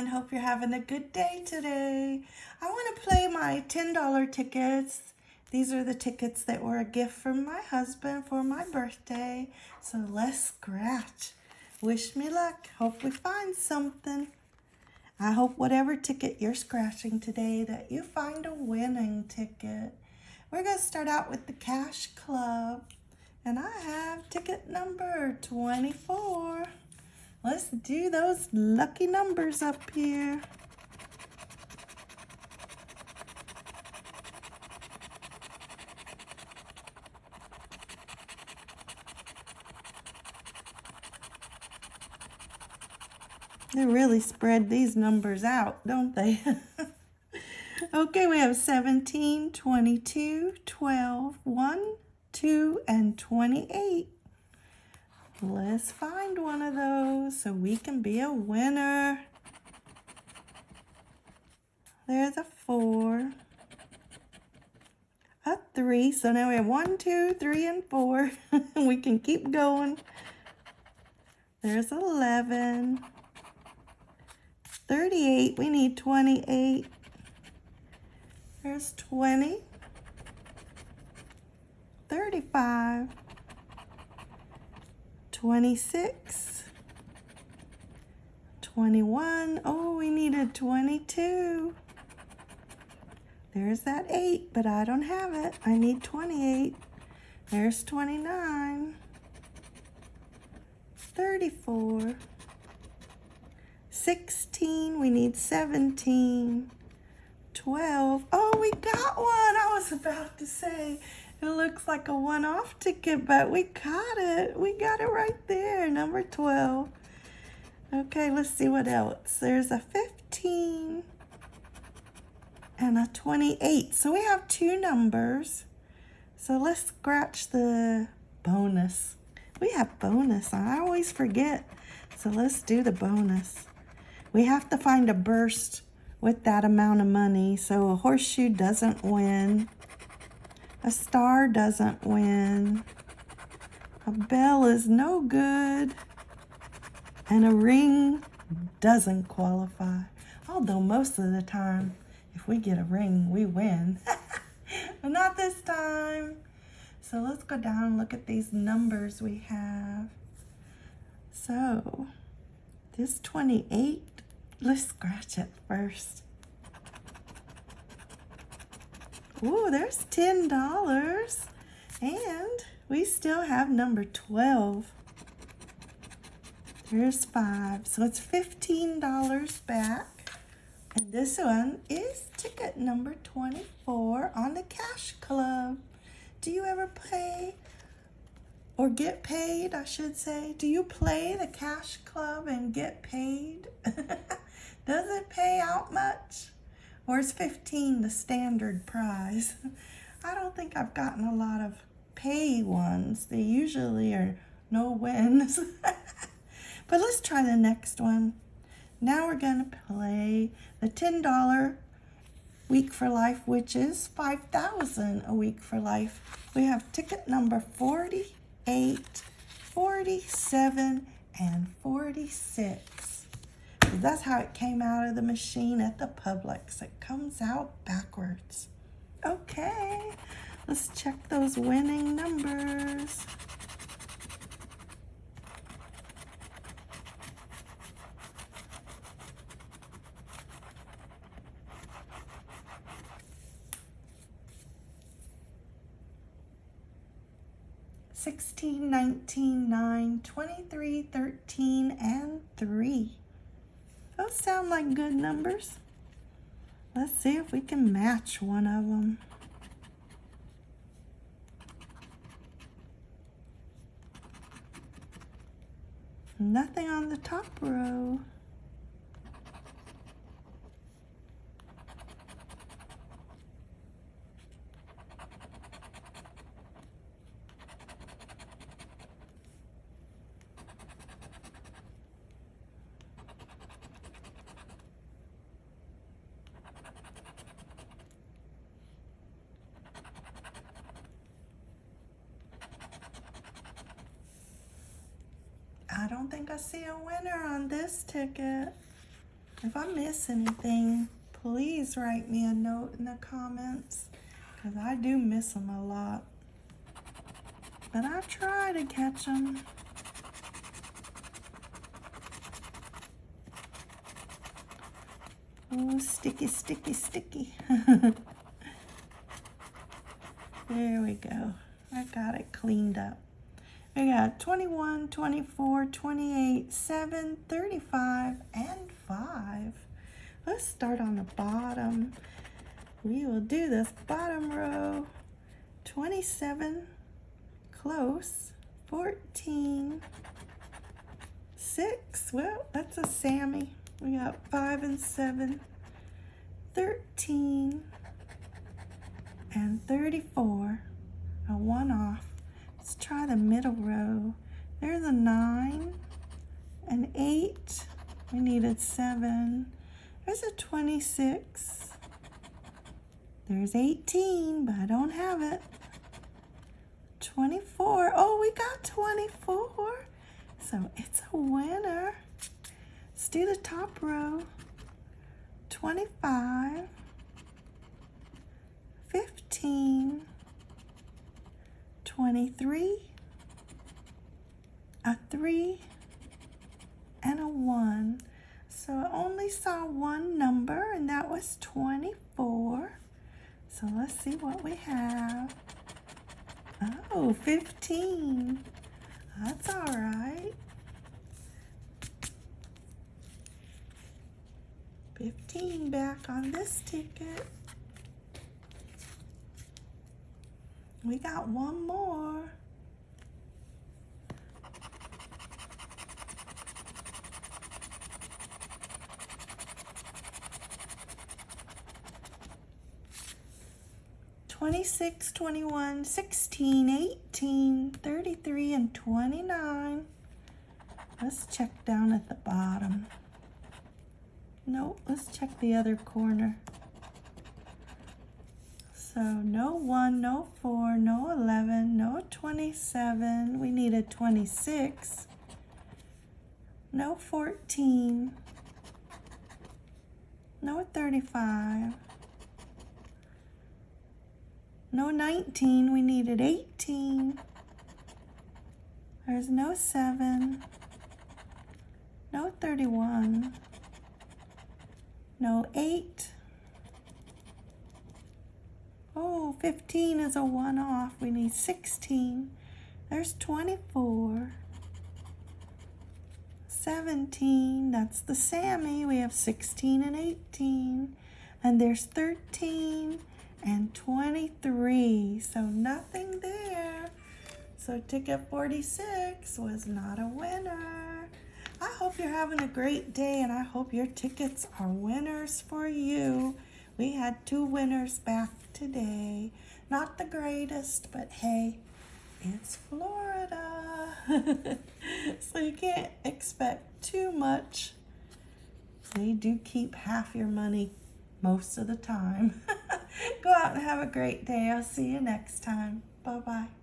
everyone. Hope you're having a good day today. I want to play my $10 tickets. These are the tickets that were a gift from my husband for my birthday. So let's scratch. Wish me luck. Hope we find something. I hope whatever ticket you're scratching today that you find a winning ticket. We're going to start out with the Cash Club. And I have ticket number 24. Let's do those lucky numbers up here. They really spread these numbers out, don't they? okay, we have 17, 22, 12, 1, 2, and 28. Let's find one of those so we can be a winner. There's a four. A three. So now we have one, two, three, and four. we can keep going. There's 11. 38. We need 28. There's 20. 35. 26, 21. Oh, we needed 22. There's that 8, but I don't have it. I need 28. There's 29. 34. 16. We need 17. 12. Oh, we got one. I was about to say it looks like a one-off ticket, but we got it. We got it right there, number 12. Okay, let's see what else. There's a 15 and a 28. So we have two numbers. So let's scratch the bonus. We have bonus. I always forget. So let's do the bonus. We have to find a burst with that amount of money. So a horseshoe doesn't win. A star doesn't win. A bell is no good. And a ring doesn't qualify. Although most of the time, if we get a ring, we win. but not this time. So let's go down and look at these numbers we have. So this 28, let's scratch it first. Ooh, there's $10. And we still have number 12. There's five. So it's $15 back. And this one is ticket number 24 on the Cash Club. Do you ever play or get paid, I should say? Do you play the Cash Club and get paid? Does it pay out much? Is 15 the standard prize? I don't think I've gotten a lot of pay ones. They usually are no wins. but let's try the next one. Now we're going to play the $10 week for life, which is 5000 a week for life. We have ticket number 48, 47, and 46. That's how it came out of the machine at the Publix. It comes out backwards. Okay, let's check those winning numbers. Sixteen, nineteen, nine, twenty-three, thirteen, and 3. Those sound like good numbers. Let's see if we can match one of them. Nothing on the top row. I don't think I see a winner on this ticket. If I miss anything, please write me a note in the comments because I do miss them a lot. But I try to catch them. Oh, sticky, sticky, sticky. there we go. I got it cleaned up. We got 21, 24, 28, 7, 35, and 5. Let's start on the bottom. We will do this bottom row. 27, close, 14, 6. Well, that's a Sammy. We got 5 and 7, 13, and 34. A one off. Let's try the middle row. There's a 9, an 8. We needed 7. There's a 26. There's 18, but I don't have it. 24. Oh, we got 24. So it's a winner. Let's do the top row. 25. 15. 23. A 3. And a 1. So I only saw one number, and that was 24. So let's see what we have. Oh, 15. That's all right. 15 back on this ticket. We got one more. 26, 21, 16, 18, 33, and 29. Let's check down at the bottom. No, let's check the other corner. So no 1, no 4, no 11, no 27. We need a 26. No 14. No 35. No 19, we needed 18. There's no 7. No 31. No 8. Oh, 15 is a one off. We need 16. There's 24. 17, that's the Sammy. We have 16 and 18. And there's 13 and 23. So nothing there. So ticket 46 was not a winner. I hope you're having a great day and I hope your tickets are winners for you. We had two winners back today. Not the greatest, but hey, it's Florida. so you can't expect too much. They do keep half your money most of the time. Go out and have a great day. I'll see you next time. Bye-bye.